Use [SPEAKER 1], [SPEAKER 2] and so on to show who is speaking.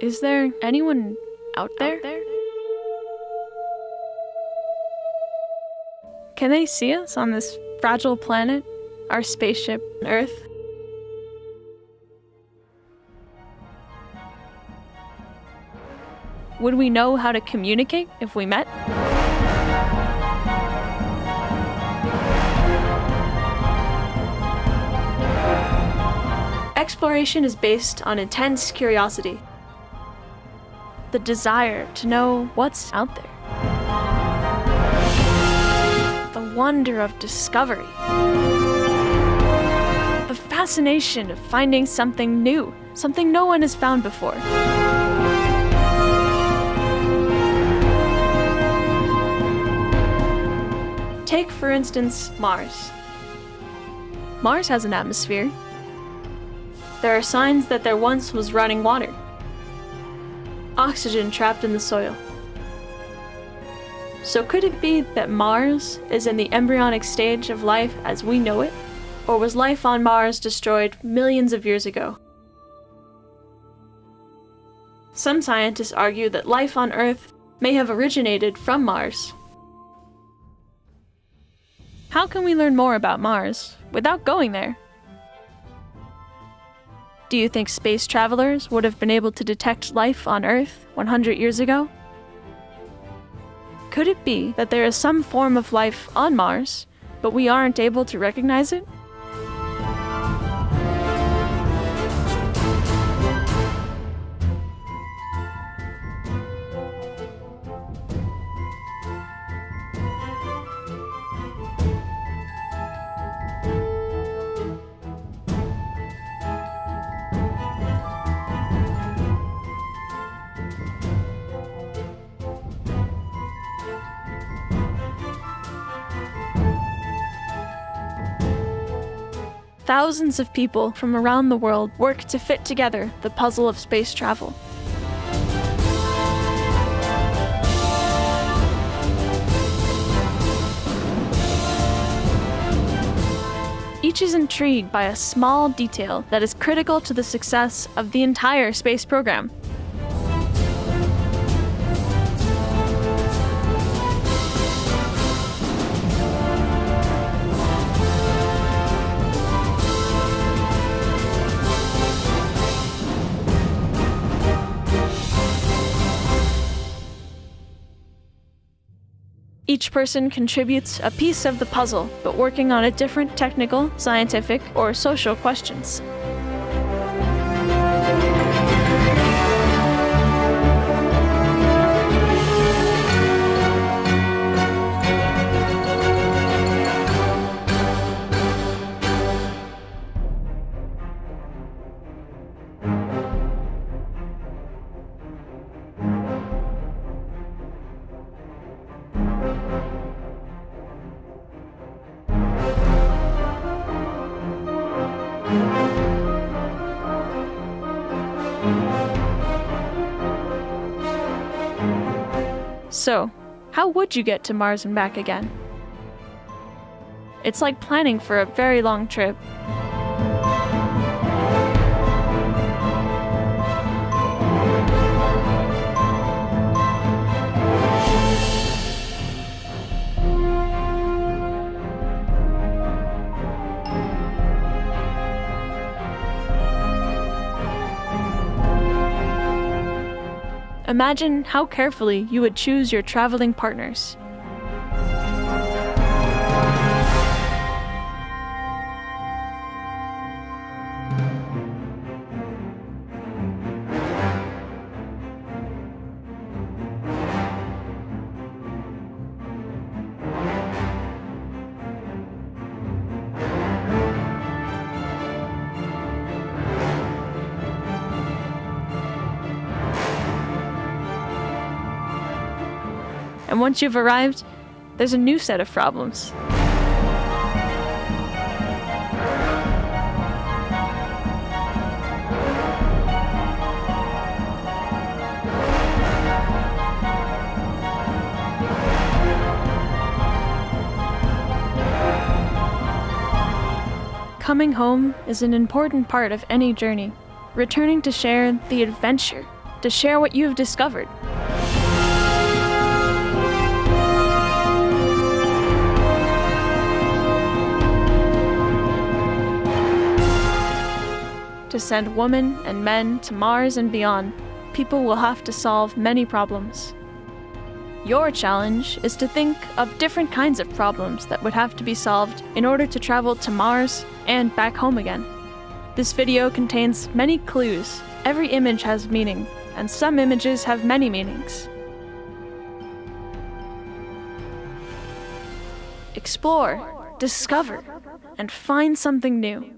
[SPEAKER 1] Is there anyone out there? there Can they see us on this fragile planet, our spaceship, Earth? Would we know how to communicate if we met? Exploration is based on intense curiosity, the desire to know what's out there, the wonder of discovery, the fascination of finding something new, something no one has found before. Take, for instance, Mars. Mars has an atmosphere. There are signs that there once was running water, oxygen trapped in the soil. So, could it be that Mars is in the embryonic stage of life as we know it? Or was life on Mars destroyed millions of years ago? Some scientists argue that life on Earth may have originated from Mars. How can we learn more about Mars without going there? Do you think space travelers would have been able to detect life on Earth 100 years ago? Could it be that there is some form of life on Mars, but we aren't able to recognize it? Thousands of people from around the world work to fit together the puzzle of space travel. Each is intrigued by a small detail that is critical to the success of the entire space program. Each person contributes a piece of the puzzle, but working on a different technical, scientific, or social questions. So, how would you get to Mars and back again? It's like planning for a very long trip. Imagine how carefully you would choose your traveling partners. And once you've arrived, there's a new set of problems. Coming home is an important part of any journey. Returning to share the adventure, to share what you've discovered. To send women and men to Mars and beyond, people will have to solve many problems. Your challenge is to think of different kinds of problems that would have to be solved in order to travel to Mars and back home again. This video contains many clues. Every image has meaning, and some images have many meanings. Explore, discover, and find something new.